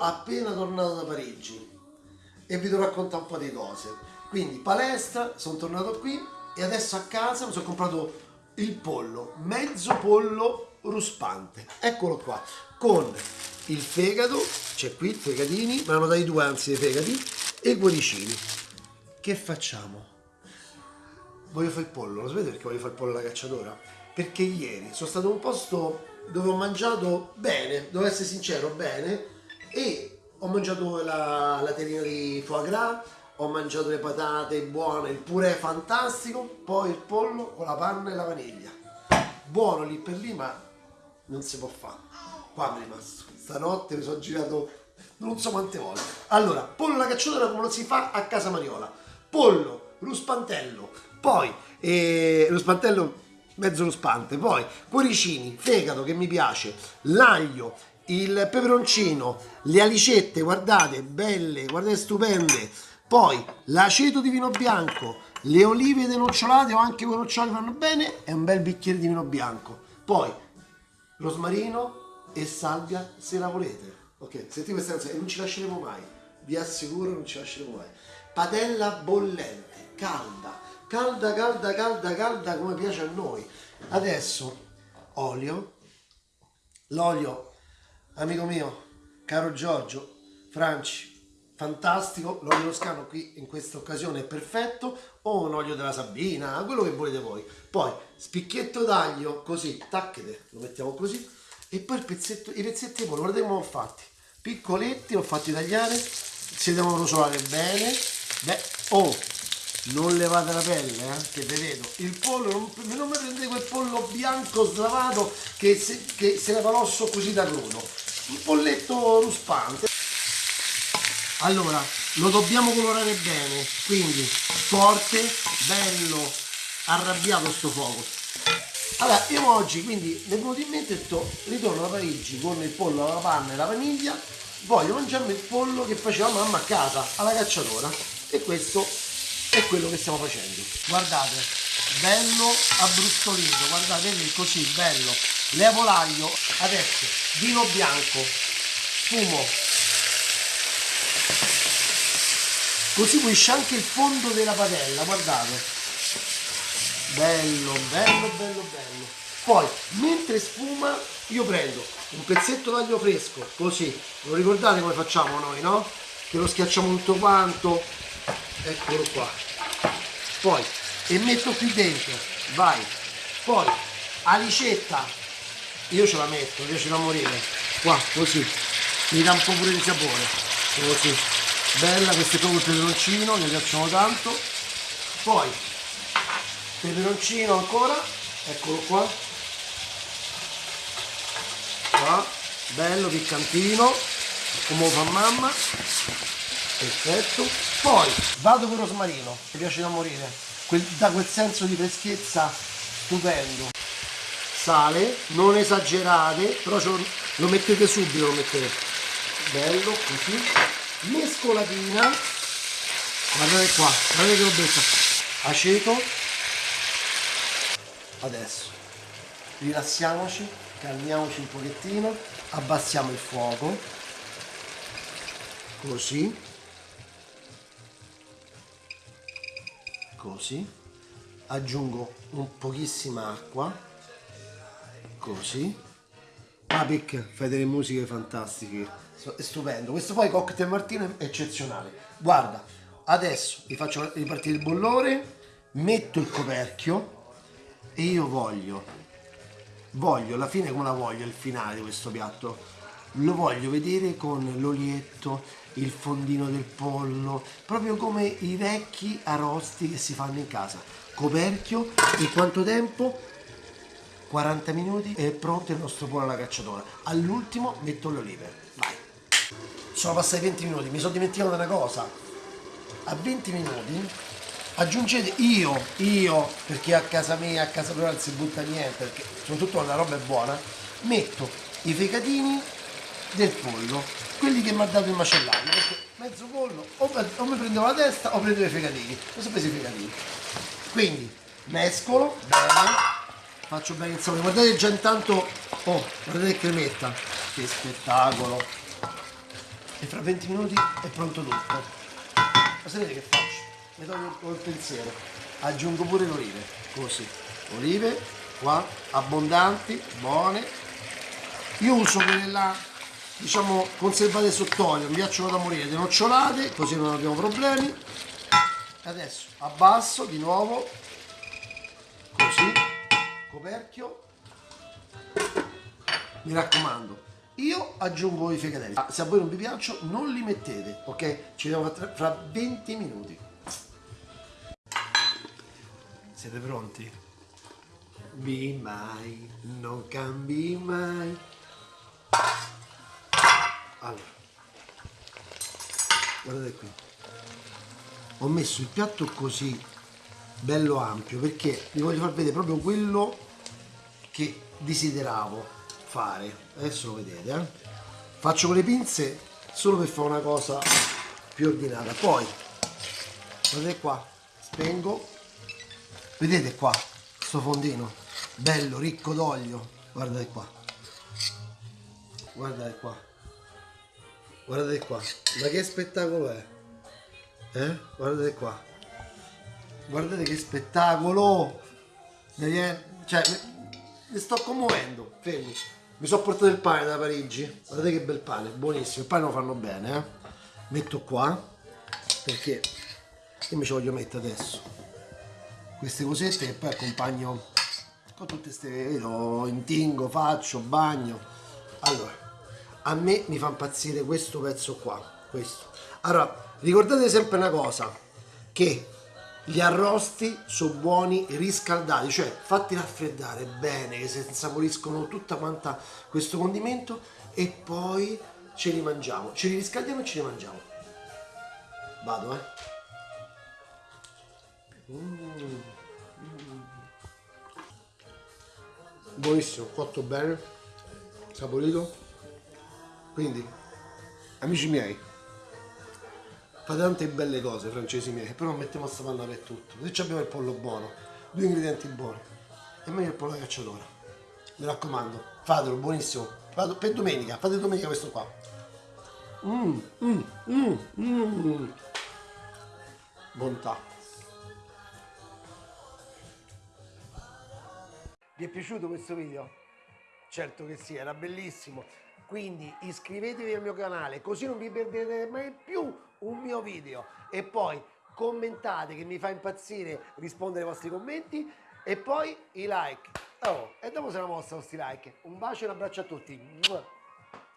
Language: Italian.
appena tornato da Parigi e vi devo raccontare un po' di cose. Quindi palestra, sono tornato qui e adesso a casa mi sono comprato il pollo, mezzo pollo ruspante. Eccolo qua, con il fegato, c'è qui, fegatini, me ne hanno dati due anzi dei fegati, e i cuoricini. Che facciamo? Voglio fare il pollo, lo sapete perché voglio fare il pollo alla cacciatora? Perché ieri sono stato in un posto dove ho mangiato bene, devo essere sincero, bene, e ho mangiato la, la terrina di foie gras, ho mangiato le patate buone, il purè fantastico, poi il pollo con la panna e la vaniglia. Buono lì per lì, ma non si può fare. Qua mi è rimasto. Stanotte mi sono girato non so quante volte. Allora, pollo alla cacciatora come lo si fa a casa Mariola. Pollo, ruspantello, poi eh, ruspantello mezzo ruspante, poi cuoricini, fegato che mi piace, l'aglio, il peperoncino, le alicette, guardate, belle, guardate, stupende, poi l'aceto di vino bianco, le olive denocciolate o anche quei noccioli vanno bene e un bel bicchiere di vino bianco. Poi rosmarino e salvia se la volete. Ok, sentite questa canzone e non ci lasceremo mai, vi assicuro non ci lasceremo mai. Padella bollente, calda, calda, calda, calda, calda come piace a noi. Adesso olio, l'olio, amico mio, caro Giorgio, Franci, fantastico, l'olio toscano qui in questa occasione è perfetto, o un olio della Sabina, quello che volete voi. Poi spicchietto d'aglio, così, tacchete, lo mettiamo così, e poi i pezzetti pollo, guardate come ho fatti, piccoletti, ho fatti tagliare, si devono rosolare bene, beh, oh, non levate la pelle, eh, che vedo, il pollo, non, non mi prendete quel pollo bianco slavato che se, che se leva l'osso così da crudo, un polletto ruspante. Allora, lo dobbiamo colorare bene, quindi forte, bello, arrabbiato sto fuoco. Allora, io oggi quindi mi è venuto in mente detto, ritorno da Parigi con il pollo alla panna e la vaniglia, voglio mangiarmi il pollo che faceva mamma a casa, alla cacciatora, e questo è quello che stiamo facendo. Guardate, bello abbrustolito, guardate così, bello. Levo l'aglio, adesso vino bianco, fumo, così pulisce anche il fondo della padella guardate. Bello bello bello bello. Poi mentre sfuma io prendo un pezzetto d'aglio fresco così. Lo ricordate come facciamo noi no? che lo schiacciamo tutto quanto. Eccolo qua. Poi e metto qui dentro. Vai. Poi alicetta io ce la metto mi piace da morire. Qua così. Mi dà un po' pure di sapore. Così. Bella questo è proprio il peperoncino mi piacciono tanto. Poi peperoncino ancora eccolo qua. Qua bello piccantino come fa mamma. Perfetto. Poi vado con rosmarino mi piace da morire. Quel, da quel senso di freschezza stupendo sale non esagerate però lo mettete subito lo mettete. Bello così. Mescolatina guardate qua guardate che robetta aceto. Adesso rilassiamoci calmiamoci un pochettino abbassiamo il fuoco. Così. Così. Aggiungo un pochissima acqua così Apic fai delle musiche fantastiche. È stupendo. Questo poi cocktail martino è eccezionale. Guarda adesso vi faccio ripartire il bollore metto il coperchio e io voglio voglio la fine come la voglio il finale di questo piatto? Lo voglio vedere con l'olietto il fondino del pollo proprio come i vecchi arrosti che si fanno in casa. Coperchio in quanto tempo 40 minuti e è pronto il nostro pollo alla cacciatora all'ultimo metto le olive vai. Sono passati 20 minuti, mi sono dimenticato di una cosa. A 20 minuti aggiungete io, io, perché a casa mia, a casa mia non si butta niente, perché soprattutto la roba è buona, metto i fegatini del pollo, quelli che mi ha dato il macellaio, perché mezzo pollo, o, o mi prendevo la testa o prendevo i fegatini, non so presi i fegatini. Quindi mescolo, bene, faccio bene il sapore, guardate già intanto, oh, guardate che cremetta, che spettacolo, e fra 20 minuti è pronto tutto. Ma sapete che faccio? Mi tolgo col pensiero, aggiungo pure le olive, così. Olive qua, abbondanti, buone. Io uso quelle là, diciamo, conservate sott'olio, mi piacciono da morire, le nocciolate, così non abbiamo problemi. Adesso abbasso di nuovo, così, coperchio. Mi raccomando, io aggiungo i fricatelli. Se a voi non vi piacciono, non li mettete, ok? Ci vediamo fra- fra 20 minuti. Siete pronti? Be mai, non cambi mai. Allora, guardate qui. Ho messo il piatto così, bello ampio, perché vi voglio far vedere proprio quello che desideravo fare. Adesso lo vedete, eh? Faccio con le pinze solo per fare una cosa più ordinata. Poi, guardate qua, spengo. Vedete qua, sto fondino, bello, ricco d'olio. Guardate qua. Guardate qua. Guardate qua. Ma che spettacolo è? Eh? Guardate qua. Guardate che spettacolo! Cioè, mi, sto commuovendo. Fermi. Mi sono portato il pane da Parigi. Guardate che bel pane, buonissimo. Il pane lo fanno bene, eh? Metto qua. Perché io mi ci voglio mettere adesso. Queste cosette che poi accompagno con tutte queste vedo, intingo, faccio, bagno. Allora, a me mi fa impazzire questo pezzo qua, questo. Allora, ricordate sempre una cosa, che gli arrosti sono buoni riscaldati, cioè fatti raffreddare bene, che si insaporiscono tutta quanta questo condimento e poi ce li mangiamo, ce li riscaldiamo e ce li mangiamo. Vado, eh. Mm. Buonissimo, cotto bene, saporito. Quindi, amici miei, fate tante belle cose, francesi miei, però mettiamo sta panna per tutto. Se abbiamo il pollo buono, due ingredienti buoni, e meglio il pollo da cacciatora. Mi raccomando, fatelo, buonissimo. Vado per domenica, fate domenica questo qua. Mmm, mmm, mmm, mmm. Bontà. Vi è piaciuto questo video? Certo che sì, era bellissimo. Quindi iscrivetevi al mio canale così non vi perderete mai più un mio video. E poi commentate che mi fa impazzire rispondere ai vostri commenti. E poi i like. Oh, e dopo se la mossa questi like. Un bacio e un abbraccio a tutti.